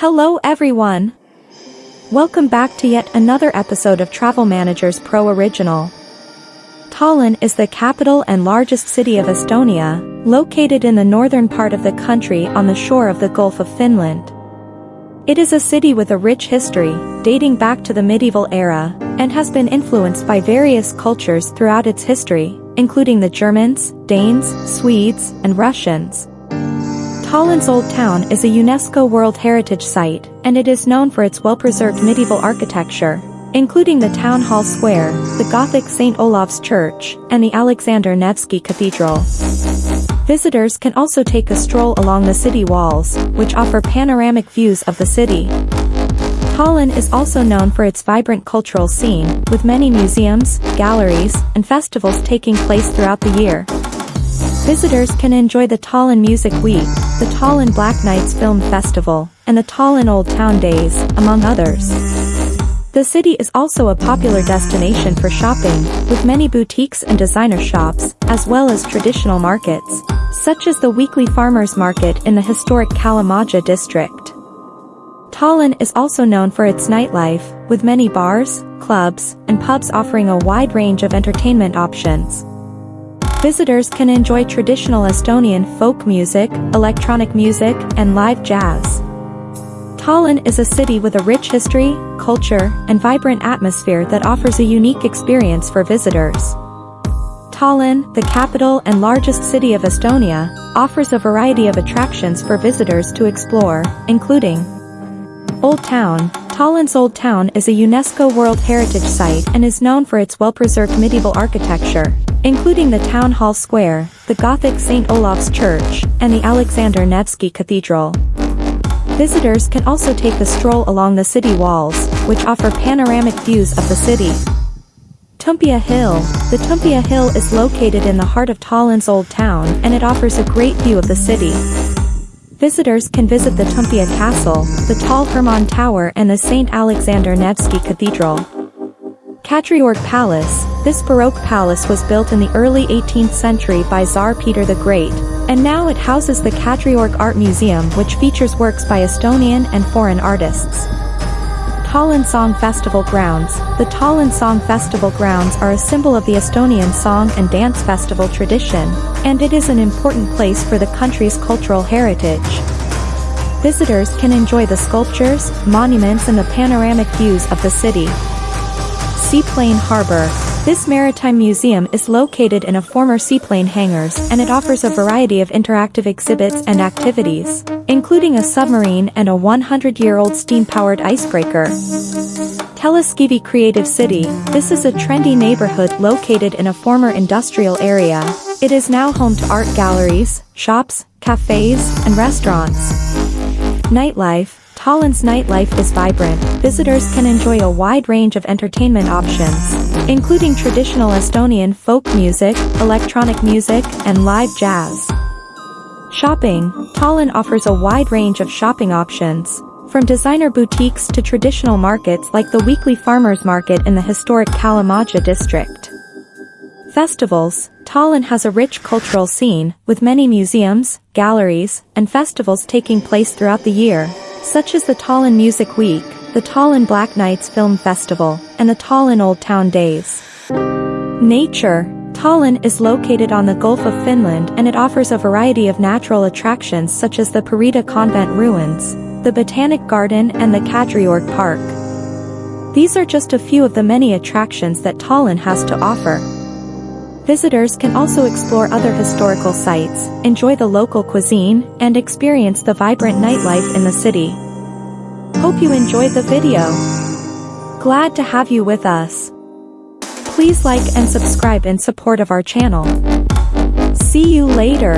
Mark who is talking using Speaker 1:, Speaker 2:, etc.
Speaker 1: Hello everyone! Welcome back to yet another episode of Travel Managers Pro Original. Tallinn is the capital and largest city of Estonia, located in the northern part of the country on the shore of the Gulf of Finland. It is a city with a rich history, dating back to the medieval era, and has been influenced by various cultures throughout its history, including the Germans, Danes, Swedes, and Russians. Tallinn's Old Town is a UNESCO World Heritage Site, and it is known for its well-preserved medieval architecture, including the Town Hall Square, the Gothic St. Olaf's Church, and the Alexander Nevsky Cathedral. Visitors can also take a stroll along the city walls, which offer panoramic views of the city. Tallinn is also known for its vibrant cultural scene, with many museums, galleries, and festivals taking place throughout the year. Visitors can enjoy the Tallinn Music Week, the Tallinn Black Nights Film Festival, and the Tallinn Old Town Days, among others. The city is also a popular destination for shopping, with many boutiques and designer shops, as well as traditional markets, such as the weekly farmers market in the historic Kalamaja district. Tallinn is also known for its nightlife, with many bars, clubs, and pubs offering a wide range of entertainment options. Visitors can enjoy traditional Estonian folk music, electronic music, and live jazz. Tallinn is a city with a rich history, culture, and vibrant atmosphere that offers a unique experience for visitors. Tallinn, the capital and largest city of Estonia, offers a variety of attractions for visitors to explore, including Old Town, Tallinn's Old Town is a UNESCO World Heritage Site and is known for its well-preserved medieval architecture, including the Town Hall Square, the Gothic St. Olaf's Church, and the Alexander Nevsky Cathedral. Visitors can also take a stroll along the city walls, which offer panoramic views of the city. Toompea Hill The Toompea Hill is located in the heart of Tallinn's Old Town and it offers a great view of the city. Visitors can visit the Toompea Castle, the tall Hermann Tower and the St. Alexander Nevsky Cathedral. Kadriorg Palace, this Baroque palace was built in the early 18th century by Tsar Peter the Great, and now it houses the Kadriorg Art Museum which features works by Estonian and foreign artists. Tallinn Song Festival Grounds The Tallinn Song Festival Grounds are a symbol of the Estonian song and dance festival tradition, and it is an important place for the country's cultural heritage. Visitors can enjoy the sculptures, monuments and the panoramic views of the city. Seaplane Harbor. This maritime museum is located in a former seaplane hangars and it offers a variety of interactive exhibits and activities, including a submarine and a 100-year-old steam-powered icebreaker. Telliskivi Creative City, this is a trendy neighborhood located in a former industrial area. It is now home to art galleries, shops, cafes, and restaurants. Nightlife, Tallinn's nightlife is vibrant, visitors can enjoy a wide range of entertainment options, including traditional Estonian folk music, electronic music, and live jazz. Shopping, Tallinn offers a wide range of shopping options, from designer boutiques to traditional markets like the weekly farmers market in the historic Kalamaja district. Festivals, Tallinn has a rich cultural scene, with many museums, galleries, and festivals taking place throughout the year such as the Tallinn Music Week, the Tallinn Black Nights Film Festival, and the Tallinn Old Town Days. Nature Tallinn is located on the Gulf of Finland and it offers a variety of natural attractions such as the Pirita Convent ruins, the Botanic Garden and the Kadriorg Park. These are just a few of the many attractions that Tallinn has to offer. Visitors can also explore other historical sites, enjoy the local cuisine, and experience the vibrant nightlife in the city. Hope you enjoyed the video. Glad to have you with us. Please like and subscribe in support of our channel. See you later.